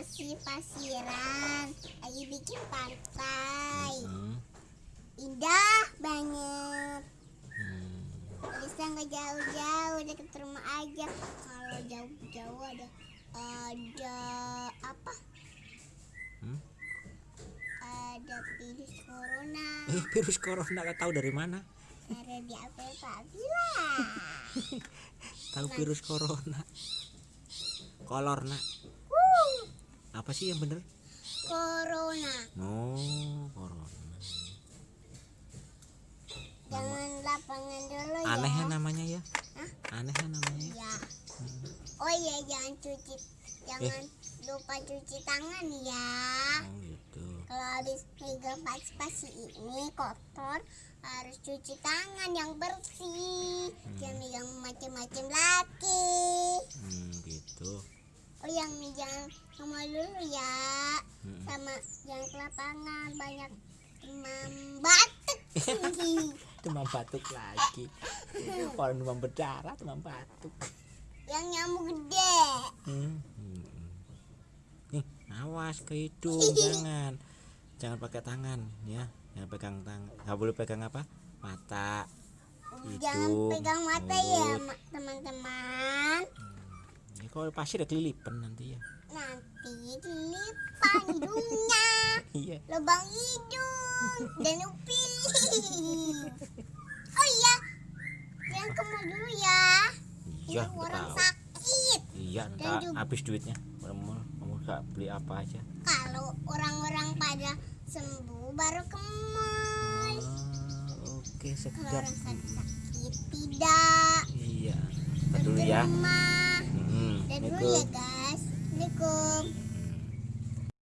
pasir-pasiran. Lagi bikin pantai Hmm. indah banget. Hmm. bisa nggak jauh-jauh deket rumah aja. Kalau jauh-jauh ada ada apa? Hmm? ada virus corona. Eh, virus corona gak tahu dari mana? ada di apel Pak Tahu virus corona. Kolor nak. Apa sih yang bener? corona Oh, corona. jangan lapangan dulu ya Aneh ya namanya ya? Hah? Aneh ya namanya ya? ya oh iya jangan cuci jangan lupa cuci tangan ya Oh gitu. kalau habis pegang pasi-pasi ini kotor harus cuci tangan yang bersih jangan megang macam-macam lagi Hmm, gitu. oh yang jangan ngomong dulu ya Hmm. sama jangan ke lapangan banyak demam batuk Demam batuk lagi. Orang demam berdarah, demam batuk. yang nyamuk gede Hmm. Hmm. Nih, awas ke hidung, jangan. Jangan pakai tangan ya. Jangan pegang tangan. Gak boleh pegang apa? Mata. jangan Hidung, pegang mata ya mulut. ma- teman-teman Ya, kalau pasti ada kelilipan nanti ya. nanti dilipan hidungnya Iya. lubang hidung dan upil oh iya jangan ke mall dulu ya Iya, orang tahu. sakit Iya, Dan juga- habis duitnya. Gak beli apa aja. kalau orang-orang pada sembuh baru ke mall Ah, Oke, kalau sedap. orang sakit tidak Iya. Kita dulu ya. rumah Hmm, dan dulu ya guys